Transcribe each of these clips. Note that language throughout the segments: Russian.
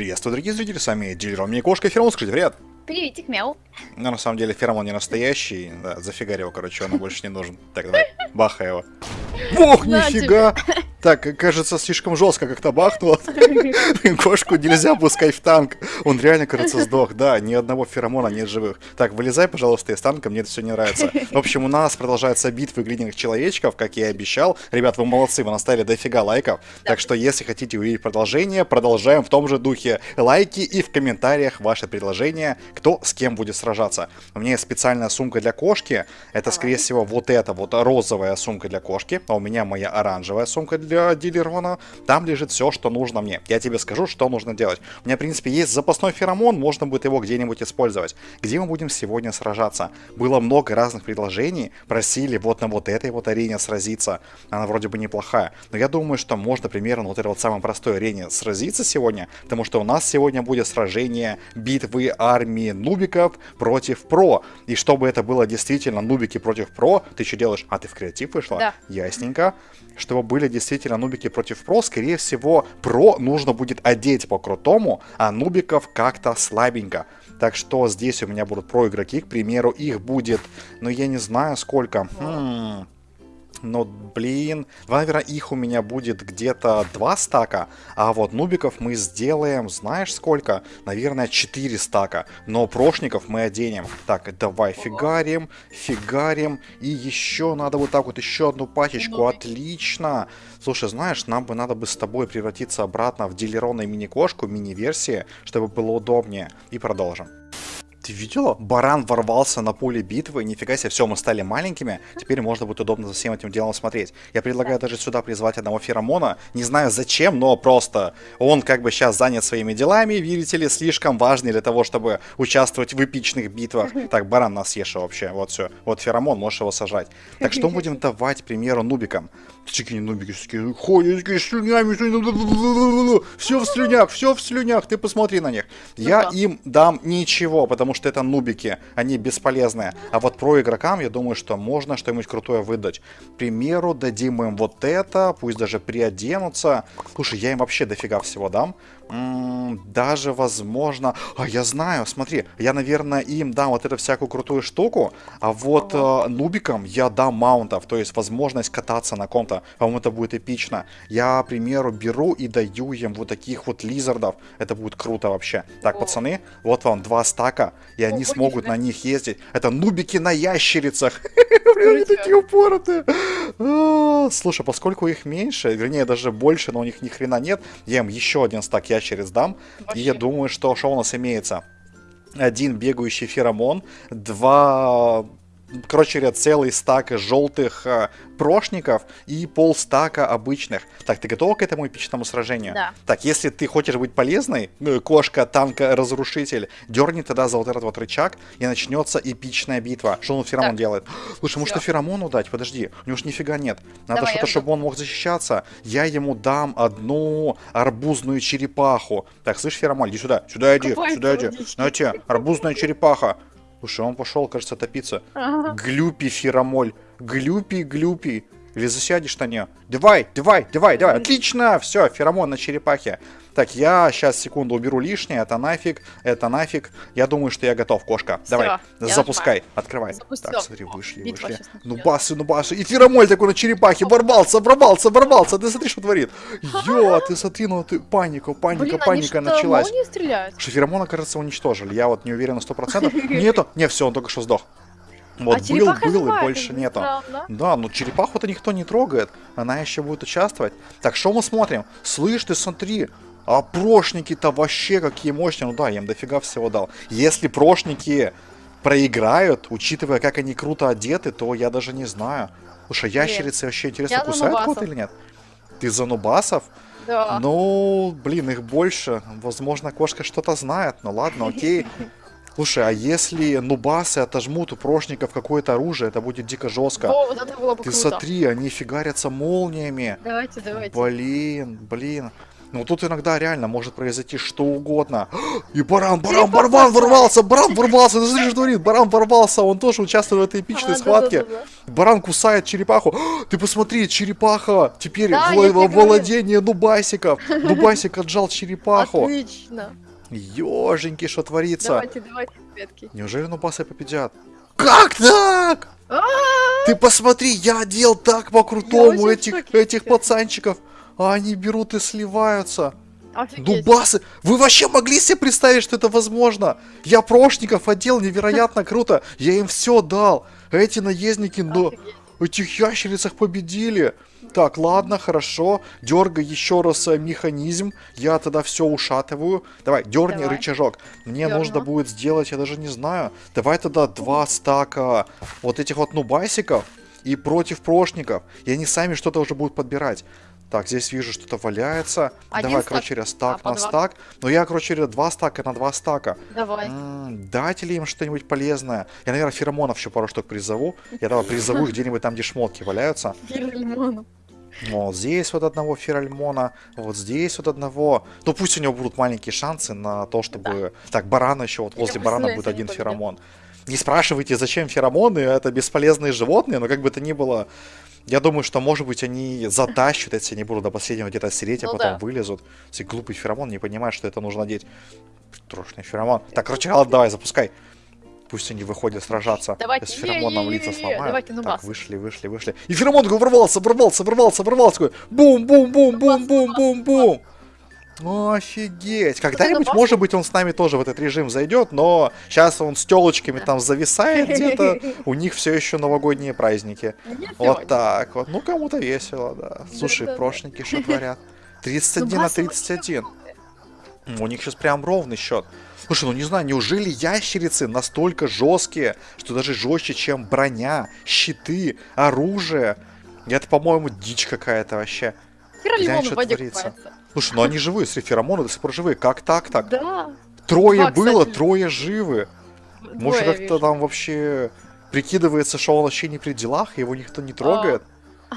Приветствую, дорогие зрители, с вами дилер мне кошка Феромон, скажите привет. Приветик, мяу. Ну, на самом деле, феромон не настоящий, да, зафигарь его, короче, он больше не нужен. Так, давай, бахай его. Ох, нифига! Так, кажется, слишком жестко как-то бахнуло. Кошку нельзя пускать в танк. Он реально, кажется, сдох. Да, ни одного феромона нет живых. Так, вылезай, пожалуйста, из танка, мне это все не нравится. В общем, у нас продолжается битва глиняных человечков, как я и обещал. Ребят, вы молодцы, вы наставили дофига лайков. Так что, если хотите увидеть продолжение, продолжаем в том же духе. Лайки и в комментариях ваши предложения, кто с кем будет сражаться. У меня есть специальная сумка для кошки. Это, скорее всего, вот эта вот розовая сумка для кошки. А у меня моя оранжевая сумка для дилерона. Там лежит все, что нужно мне. Я тебе скажу, что нужно делать. У меня, в принципе, есть запасной феромон, можно будет его где-нибудь использовать. Где мы будем сегодня сражаться? Было много разных предложений. Просили вот на вот этой вот арене сразиться. Она вроде бы неплохая. Но я думаю, что можно примерно вот этой вот самой простой арене сразиться сегодня. Потому что у нас сегодня будет сражение битвы армии нубиков против про. И чтобы это было действительно нубики против про, ты что делаешь? А, ты в креатив вышла? Да. Ясненько. Чтобы были действительно нубики против про, скорее всего, про нужно будет одеть по-крутому, а нубиков как-то слабенько. Так что здесь у меня будут про игроки, к примеру, их будет, ну я не знаю сколько. Хм. Но, блин, наверное, их у меня будет где-то два стака, а вот нубиков мы сделаем, знаешь сколько? Наверное, 4 стака, но прошников мы оденем. Так, давай фигарим, фигарим, и еще надо вот так вот еще одну пачечку, отлично. Слушай, знаешь, нам бы надо бы с тобой превратиться обратно в дилеронную мини-кошку, мини-версии, чтобы было удобнее. И продолжим. Ты видела? Баран ворвался на поле битвы, нифига себе, все, мы стали маленькими, теперь можно будет удобно за всем этим делом смотреть. Я предлагаю даже сюда призвать одного феромона, не знаю зачем, но просто он как бы сейчас занят своими делами, видите ли, слишком важный для того, чтобы участвовать в эпичных битвах. Так, баран нас съешь вообще, вот все, вот феромон, можешь его сажать. Так что будем давать, к примеру, нубикам? Такие нубики такие ходят, такие слюнями, все в слюнях, все в слюнях, ты посмотри на них. Я да. им дам ничего, потому что это нубики, они бесполезные. А вот про игрокам, я думаю, что можно что-нибудь крутое выдать. К примеру, дадим им вот это, пусть даже приоденутся. Слушай, я им вообще дофига всего дам. М, даже, возможно... А, я знаю, смотри, я, наверное, им дам вот эту всякую крутую штуку, а вот э, нубикам я дам маунтов, то есть возможность кататься на ком-то. По-моему, это будет эпично. Я, к примеру, беру и даю им вот таких вот лизардов. Это будет круто вообще. Так, О. пацаны, вот вам два стака, и они Ого, смогут на них ездить. Это нубики на ящерицах. Блин, они такие упоротые. А, Слушай, поскольку их меньше, вернее, даже больше, но у них ни хрена нет, я им еще один стак ящериц дам. И я думаю, что что у нас имеется? Один бегающий феромон, два... Короче говоря, целый стак желтых э, прошников и полстака обычных. Так, ты готова к этому эпичному сражению? Да. Так, если ты хочешь быть полезной, ну, кошка, танка, разрушитель, дерни тогда за вот этот вот рычаг, и начнется эпичная битва. Что он феромон Так. делает? Слушай, может, Всё. феромону дать? Подожди, у него ж нифига нет. Надо что-то, чтобы он мог защищаться. Я ему дам одну арбузную черепаху. Так, слышь, феромон, иди сюда, сюда иди, Какой сюда иди. На тебе, арбузная черепаха. Слушай, он пошел, кажется, топиться. Ага. Глюпи, феромоль. Глюпи, глюпи. Или засядешь на нее? Давай, давай, давай, давай. Отлично, все, феромон на черепахе. Так, я сейчас секунду уберу лишнее. Это нафиг, это нафиг. Я думаю, что я готов, кошка. Всё, Давай, запускай, открывай. Запустила. Так, смотри, вышли, Битва вышли. Ну басы, ну басы. И феромоль такой на черепахе. Ворвался, ворвался, ворвался. Ты смотри, что творит. Ё, ты смотри, ну ты паника, паника, Блин, они паника что, началась. Что феромона, кажется, уничтожили. Я вот не уверен на 100%. Нету. Не, все, он только что сдох. Вот а был, был и больше нету. странно. Да, ну черепаху-то никто не трогает. Она еще будет участвовать. Так, что мы смотрим? Слышь, ты смотри. А прошники-то вообще какие мощные. Ну да, я им дофига всего дал. Если прошники проиграют, учитывая, как они круто одеты, то я даже не знаю. Слушай, ящерицы вообще интересно, Я кусают кого-то или нет? Ты за нубасов? Да. Ну, блин, их больше. Возможно, кошка что-то знает. Ну ладно, окей. Слушай, а если нубасы отожмут у прошников какое-то оружие, это будет дико жестко. Во, вот это было бы Ты круто. смотри, они фигарятся молниями. Давайте, давайте. Блин, блин. Ну тут иногда реально может произойти что угодно. И баран, баран, баран ворвался, баран ворвался, ты что творит, баран ворвался, он тоже участвует в этой эпичной А, схватке. да-да-да-да. Баран кусает черепаху. Ты посмотри, черепаха теперь Да, говорю. владение нубасиков. Нубасик отжал черепаху. Отлично. Ёженьки, что творится? Давайте, давайте, ребятки. Неужели нубасы победят? Как так? А, Ты посмотри, я одел так по-крутому этих, этих пацанчиков. А они берут и сливаются. Офигеть. Дубасы! Вы вообще могли себе представить, что это возможно? Я прошников одел невероятно круто. Я им все дал. Эти наездники, ну, Этих ящерицах победили. Так, ладно, хорошо. Дергай еще раз э, механизм. Я тогда все ушатываю. Давай, дерни Давай. рычажок. Мне Дерну. нужно будет сделать, я даже не знаю. Давай тогда два стака вот этих вот нубасиков и против прошников. И они сами что-то уже будут подбирать. Так, здесь вижу, что-то валяется. Один Давай, стак. короче говоря, стак А, на стак. Но я, короче говоря, два стака на два стака. Давай. М, Дать ли им что-нибудь полезное? Я, наверное, феромонов еще пару штук призову. Я давай призову их где-нибудь там, где шмотки валяются. Фир лимоном. Вот здесь вот одного феральмона, вот здесь вот одного. Ну пусть у него будут маленькие шансы на то, чтобы... Так, барана еще, вот Я возле барана будет один феромон. Не спрашивайте, зачем феромоны, это бесполезные животные, но как бы то ни было... Я думаю, что, может быть, они затащат, если не будут до последнего где-то сидеть, а Ну потом да. вылезут. Если глупый феромон не понимает, что это нужно надеть. Трошный феромон. Так, короче, ладно, давай, запускай. Пусть они выходят сражаться. Давайте, С феромоном е-е-е-е-е, лица сломают. давайте, ну так, вышли, вышли, вышли. И феромон такой ворвался, ворвался, ворвался, ворвался. Такой бум, бум, бум, бум, бум, бум, бум. Офигеть. Когда-нибудь, может быть, он с нами тоже в этот режим зайдет, но сейчас он с телочками там зависает где-то. У них все еще новогодние праздники. Вот так вот. Ну, кому-то весело, да. Слушай, прошники что творят? 31 Ну, на басы вообще 31. М, У них сейчас прям ровный счет. Слушай, ну не знаю, неужели ящерицы настолько жесткие, что даже жестче, чем броня, щиты, оружие? Это, по-моему, дичь какая-то вообще. Лимон что в воде творится. купается. Слушай, ну они живые, смотри, феромоны до сих пор живые. Как так так? Да. Трое Два, было, кстати. трое живы. Может, Двое как-то вижу. там вообще прикидывается, что он вообще не при делах, его никто не трогает.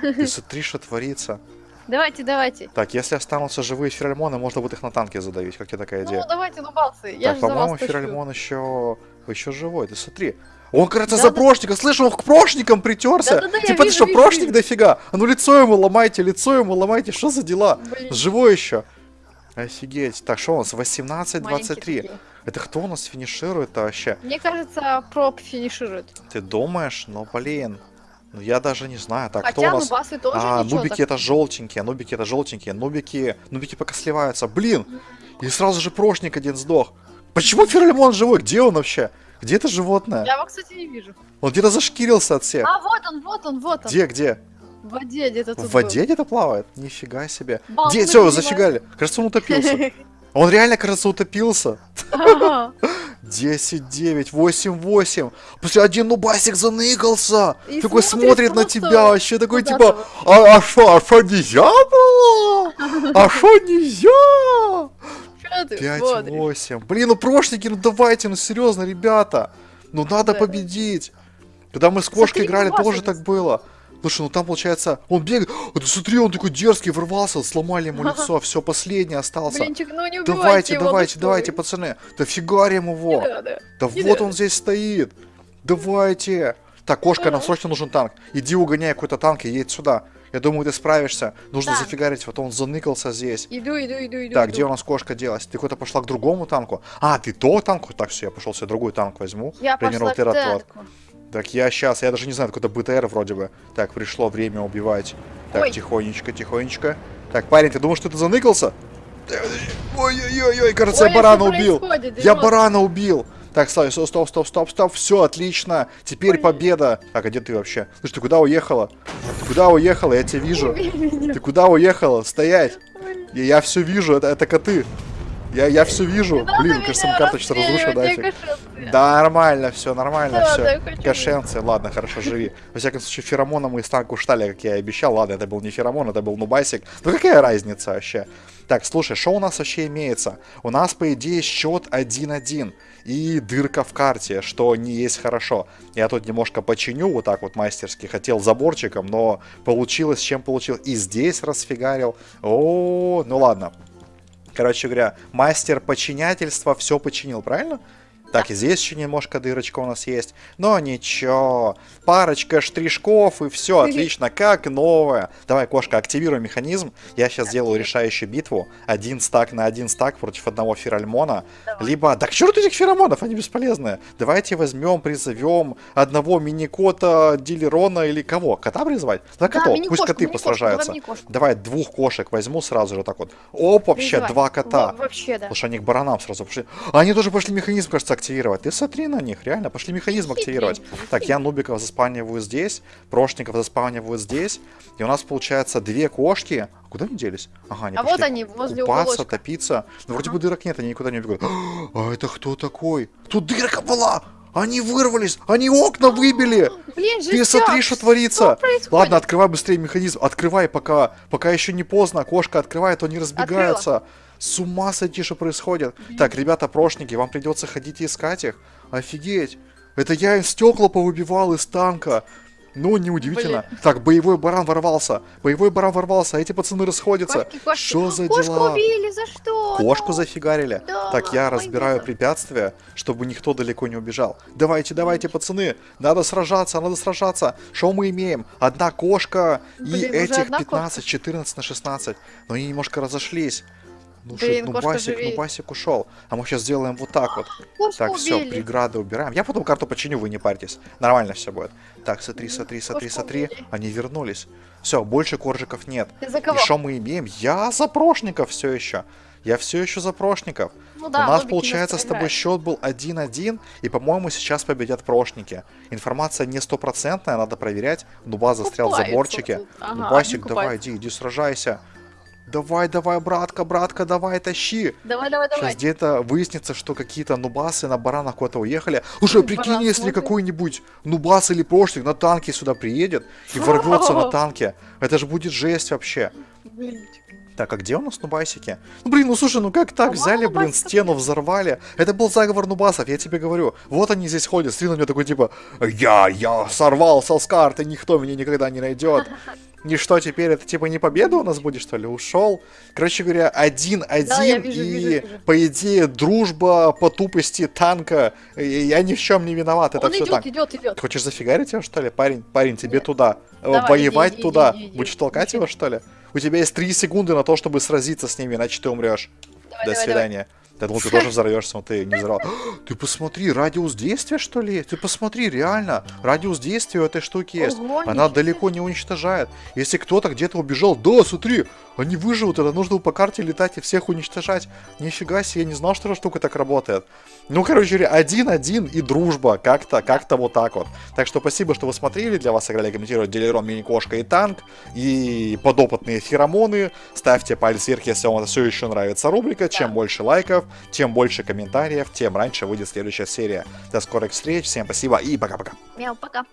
Ты смотри, что творится. Давайте, давайте. Так, если останутся живые феральмоны, можно будет их на танке задавить. Как тебе такая идея? Ну, давайте, ну, басы. Я так, по-моему, феральмон еще... еще живой, ты смотри. Он, кажется, Да, за да. прошника. Слышь, он к прошникам притерся. Да-да-да, я типа, ты вижу, что, вижу, прошник вижу. дофига? А ну лицо ему ломайте, лицо ему ломайте. Что за дела? Блин, Живой еще. Офигеть. Так, что у нас? маленькие 18-23. такие. Это кто у нас финиширует вообще? Мне кажется, проб финиширует. Ты думаешь? Ну, блин. Ну, я даже не знаю. Так, кто Хотя, у ну, нас? басы тоже А, ничего нубики так. это желтенькие, нубики это желтенькие, нубики, нубики пока сливаются. Блин! И сразу же прошник один сдох. Почему Ферлимон живой? Где он вообще? Где это животное? Я его, кстати, не вижу. Он где-то зашкирился от всех. А, вот он, вот он, вот он. Где, где? В воде где-то В воде где-то плавает? Нифига себе. Бал, Где? Все, понимаю. зафигали. Кажется, он утопился. был. Он реально, кажется, утопился. Ага. 10, 9, 8, 8. После один нубасик заныкался. И такой смотрит смотрит на тебя, вообще такой куда-то типа, а, а шо, а нельзя было? А шо нельзя? Чё ты 5, смотришь? 8. Блин, ну прошники, ну давайте, ну серьезно, ребята. Ну надо Да. победить. Когда мы с кошкой Смотри, играли, тоже так было. Слушай, ну там получается, он бегает, О, ты смотри, он такой дерзкий, ворвался, сломали ему лицо, все, последний остался. Блинчик, ну не Давайте, его, давайте, давайте, что пацаны. Да фигарим его. Не надо. Да Не вот надо. он здесь стоит. Давайте. Так, кошка, нам срочно нужен танк. Иди угоняй какой-то танк и едь сюда. Я думаю, ты справишься. Нужно Так. зафигарить, вот он заныкался здесь. Иду, иду, иду, иду. Так, иду. где у нас кошка делась? Ты куда-то пошла к другому танку? А, ты то танку? Так, все, я пошел себе другой танк возьму. Я пошла к танку. Так, я сейчас, я даже не знаю, какой-то БТР вроде бы. Так, пришло время убивать. Так, Ой. тихонечко, тихонечко. Так, парень, ты думаешь, что ты заныкался? Ой-ой-ой, кажется, Ой, я барана убил. Я барана убил. Так, стой, стоп, стоп, стоп, стоп, стоп. Все, отлично. Теперь Ой. победа. Так, а где ты вообще? Слушай, ты куда уехала? Ты куда уехала? Я тебя вижу. Ты куда уехала? Стоять. Я, я все вижу, это, это коты. Я, я все вижу. Блин, кажется, карточка разрушена кошелка. Да, нормально, все, нормально, Да, все. да, Кошенцы, ладно, хорошо, живи. Во всяком случае, феромоном мы из танка уштали, как я и обещал. Ладно, это был не феромон, это был нубасик. Ну какая разница вообще? Так, слушай, что у нас вообще имеется? У нас, по идее, счет 1-1. И дырка в карте, что не есть хорошо. Я тут немножко починю, вот так вот мастерски. Хотел заборчиком, но получилось, чем получил. И здесь расфигарил. О, ну ладно. Короче говоря, мастер подчинятельства все починил, правильно? Так, и здесь еще немножко дырочка у нас есть. Но ничего. Парочка штришков и все отлично, как новое. Давай, кошка, активируй механизм. Я сейчас сделаю решающую битву. Один стак на один стак против одного феральмона. Давай. Либо... Да к черту этих феромонов, они бесполезные. Давайте возьмем, призовем одного мини-кота, дилерона или кого? Кота призывать? Да, Да, котов, пусть коты посражаются. давай. Давай двух кошек возьму сразу же так вот. Оп, вообще, два кота. Во- Вообще, да. Слушай, они к баранам сразу пошли. Они тоже пошли механизм, кажется, активировать. Ты смотри на них, реально, пошли механизм активировать. Так, я нубиков заспавниваю здесь, прошников заспавниваю здесь. И у нас получается две кошки. А Куда они делись? Ага, они А вот они, возле купаться, уголочка. топиться. Ну, вроде бы дырок нет, они никуда не убегают. А это кто такой? Тут дырка была! Они вырвались! Они окна выбили! Блин, Ты смотри, что творится. Что? Ладно, открывай быстрее механизм. Открывай, пока, пока еще не поздно. Кошка открывает, они разбегаются. С ума сойти, что происходит. Так, ребята, прошники, вам придется ходить и искать их. Офигеть. Это я им стекла повыбивал из танка. Ну, неудивительно. Так, боевой баран ворвался. Боевой баран ворвался, а эти пацаны расходятся. Кошки, кошки. Что за Кошку дела? убили, за что? Кошку зафигарили. Да, так, я разбираю да. препятствия, чтобы никто далеко не убежал. Давайте, давайте, пацаны. Надо сражаться, надо сражаться. Что мы имеем? Одна кошка и Блин, уже этих одна 15, 14 на 16. Но они немножко разошлись. Ну, Блин, ши- ну Басик, ну. Басик ушел. А мы сейчас сделаем вот так вот. Кошку Так, все, преграды убираем. Я потом карту починю, вы не парьтесь. Нормально все будет. Так, смотри, смотри, смотри, смотри. Они вернулись. Все, больше коржиков нет. Ты за И что мы имеем? Я за прошников все еще. Я все еще за прошников. Ну У да, нас нубики получается с тобой счет был 1-1, и, по-моему, сейчас победят прошники. Информация не стопроцентная, надо проверять. Нуба застрял в заборчике. Ага, Нубасик, давай, иди, иди, сражайся. Давай, давай, братка, братка, давай, тащи. Давай, давай, давай. Сейчас где-то выяснится, что какие-то нубасы на баранах куда-то уехали. Баран прикинь, если смотрит. какой-нибудь нубас или прошник на танке сюда приедет и ворвется на танке. Это же будет жесть вообще. Блин. Так, а где у нас нубасики? Ну, блин, ну слушай, ну как так? Взяли, блин, стену взорвали. Это был заговор нубасов, я тебе говорю. Вот они здесь ходят, смотри на меня такой, типа, я, я сорвался с карты, никто меня никогда не найдет. И что теперь, это типа не победа у нас будет, что ли? Ушел. Короче говоря, один-один, Да, и, вижу, вижу. по идее, дружба по тупости танка. Я ни в чем не виноват, это Он все идет, танк. идет, идет. Хочешь зафигарить его, что ли? Парень, парень, тебе Нет. туда. Э, Давай, Воевать иди, иди, туда. иди, иди. Будешь толкать Иди. его, что ли? У тебя есть 3 секунды на то, чтобы сразиться с ними, иначе ты умрешь. Давай, До давай, свидания. Я думал, ты тоже взорвешься, но ты не взорвал. Ты посмотри, радиус действия, что ли? Ты посмотри, реально. Радиус действия у этой штуки есть. Ого, Она далеко не уничтожает. Если кто-то где-то убежал, да, смотри, они выживут, это нужно по карте летать и всех уничтожать. Нифига себе, я не знал, что эта штука так работает. Ну, короче один-один и дружба. Как-то, как-то вот так вот. Так что спасибо, что вы смотрели. Для вас играли комментировать Делерон, Мини-Кошка и Танк. И подопытные феромоны. Ставьте палец вверх, если вам это все еще нравится рубрика. Чем больше лайков, тем больше комментариев, тем раньше выйдет следующая серия. До скорых встреч, всем спасибо и пока-пока. Мяу, пока.